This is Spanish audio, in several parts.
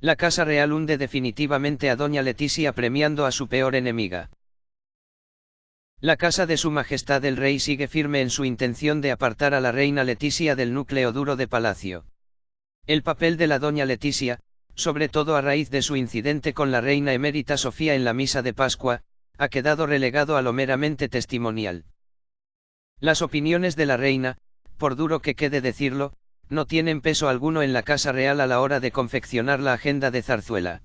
La Casa Real hunde definitivamente a Doña Leticia premiando a su peor enemiga. La casa de Su Majestad el Rey sigue firme en su intención de apartar a la reina Leticia del núcleo duro de palacio. El papel de la Doña Leticia, sobre todo a raíz de su incidente con la reina emérita Sofía en la misa de Pascua, ha quedado relegado a lo meramente testimonial. Las opiniones de la reina, por duro que quede decirlo, no tienen peso alguno en la Casa Real a la hora de confeccionar la agenda de zarzuela.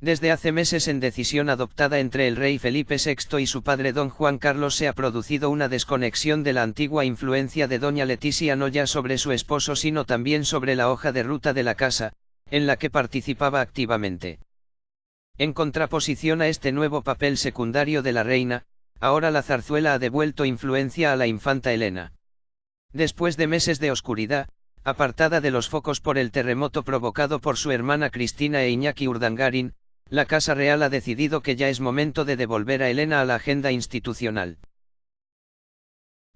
Desde hace meses en decisión adoptada entre el rey Felipe VI y su padre don Juan Carlos se ha producido una desconexión de la antigua influencia de doña Leticia no ya sobre su esposo sino también sobre la hoja de ruta de la casa, en la que participaba activamente. En contraposición a este nuevo papel secundario de la reina, ahora la zarzuela ha devuelto influencia a la infanta Elena. Después de meses de oscuridad, apartada de los focos por el terremoto provocado por su hermana Cristina e Iñaki Urdangarin, la Casa Real ha decidido que ya es momento de devolver a Elena a la agenda institucional.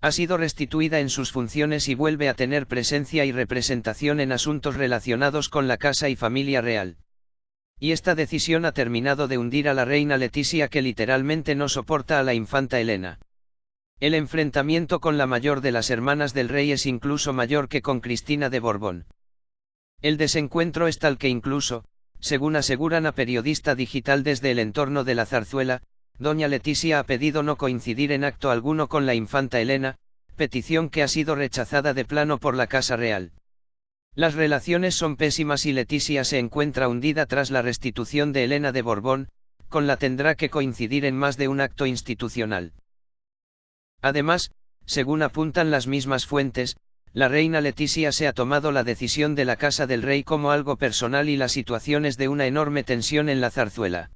Ha sido restituida en sus funciones y vuelve a tener presencia y representación en asuntos relacionados con la casa y familia real. Y esta decisión ha terminado de hundir a la reina Leticia que literalmente no soporta a la infanta Elena. El enfrentamiento con la mayor de las hermanas del rey es incluso mayor que con Cristina de Borbón. El desencuentro es tal que incluso, según aseguran a periodista digital desde el entorno de la zarzuela, doña Leticia ha pedido no coincidir en acto alguno con la infanta Elena, petición que ha sido rechazada de plano por la Casa Real. Las relaciones son pésimas y Leticia se encuentra hundida tras la restitución de Elena de Borbón, con la tendrá que coincidir en más de un acto institucional. Además, según apuntan las mismas fuentes, la reina Leticia se ha tomado la decisión de la casa del rey como algo personal y la situación es de una enorme tensión en la zarzuela.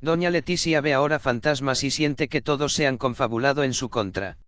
Doña Leticia ve ahora fantasmas y siente que todos se han confabulado en su contra.